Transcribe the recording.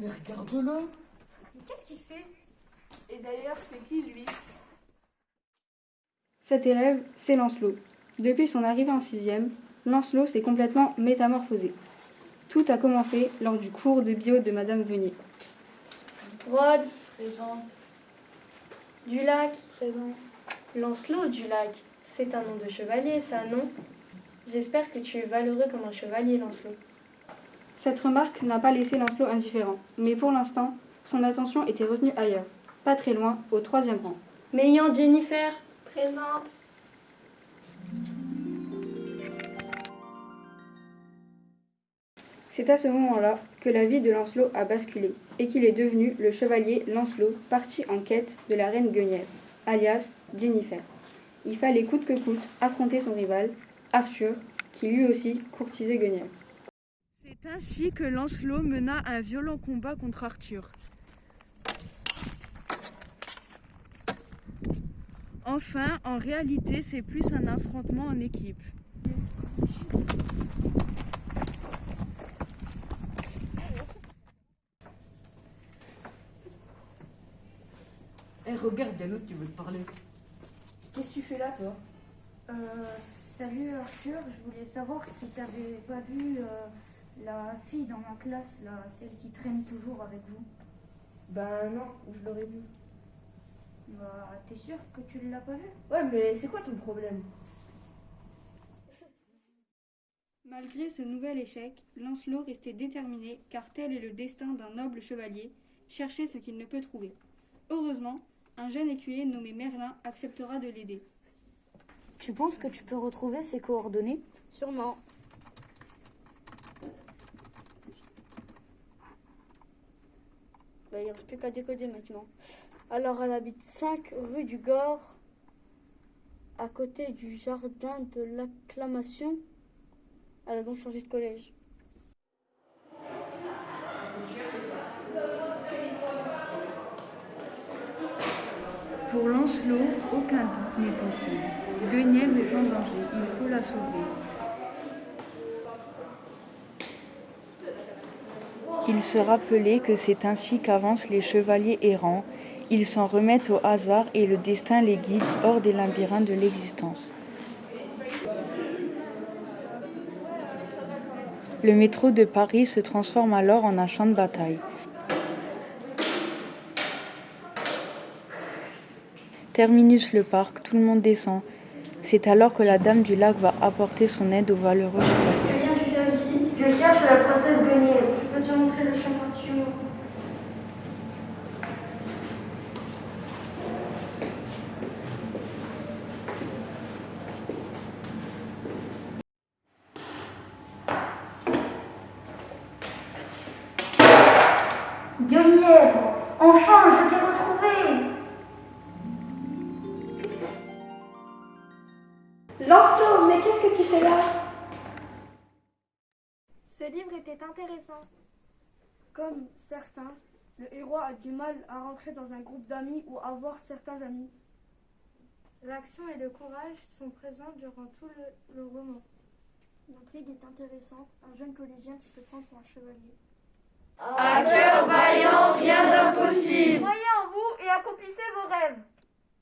mais regarde-le Qu'est-ce qu'il fait? Et d'ailleurs, c'est qui lui? Cet élève, c'est Lancelot. Depuis son arrivée en sixième, Lancelot s'est complètement métamorphosé. Tout a commencé lors du cours de bio de Madame Venier. Rod, Présente. Dulac, Présent. Lancelot Dulac. C'est un nom de chevalier, ça, non? J'espère que tu es valeureux comme un chevalier, Lancelot. Cette remarque n'a pas laissé Lancelot indifférent, mais pour l'instant, son attention était retenue ailleurs, pas très loin, au troisième rang. Meillant Jennifer, Présente. C'est à ce moment-là que la vie de Lancelot a basculé et qu'il est devenu le chevalier Lancelot parti en quête de la reine Guenièvre, alias Jennifer. Il fallait coûte que coûte affronter son rival, Arthur, qui lui aussi courtisait Guenièvre. C'est ainsi que Lancelot mena un violent combat contre Arthur. Enfin, en réalité, c'est plus un affrontement en équipe. Eh, regarde, y'a l'autre qui veut te parler. Qu'est-ce que tu fais là, toi? Euh, salut Arthur, je voulais savoir si t'avais pas vu euh, la fille dans ma classe, là, celle qui traîne toujours avec vous. Ben non, je l'aurais vu. Bah, t'es sûr que tu l'as pas vue? Ouais, mais c'est quoi ton problème? Malgré ce nouvel échec, Lancelot restait déterminé, car tel est le destin d'un noble chevalier, chercher ce qu'il ne peut trouver. Heureusement, un jeune écuyer nommé Merlin acceptera de l'aider. Tu penses que tu peux retrouver ses coordonnées? Sûrement. Bah, il ne reste plus qu'à décoder maintenant. Alors, elle habite 5 rue du Gore, à côté du jardin de l'acclamation. Elle a donc changé de collège. Pour Lancelot, aucun doute n'est possible. Guenièvre est en danger, il faut la sauver. Il se rappelait que c'est ainsi qu'avancent les chevaliers errants. Ils s'en remettent au hasard et le destin les guide hors des labyrinthes de l'existence. Le métro de Paris se transforme alors en un champ de bataille. Terminus le parc, tout le monde descend. C'est alors que la dame du lac va apporter son aide aux valeureux Je peux te montrer le chemin suivant. Guenièvre Enfin, je t'ai retrouvé Lancelot, mais qu'est-ce que tu fais là? Ce livre était intéressant. Comme certains, le héros a du mal à rentrer dans un groupe d'amis ou avoir certains amis. L'action et le courage sont présents durant tout le, le roman. L'intrigue est intéressante. Un jeune collégien qui se prend pour un chevalier. À cœur vaillant, rien d'impossible. Croyez en vous et accomplissez vos rêves.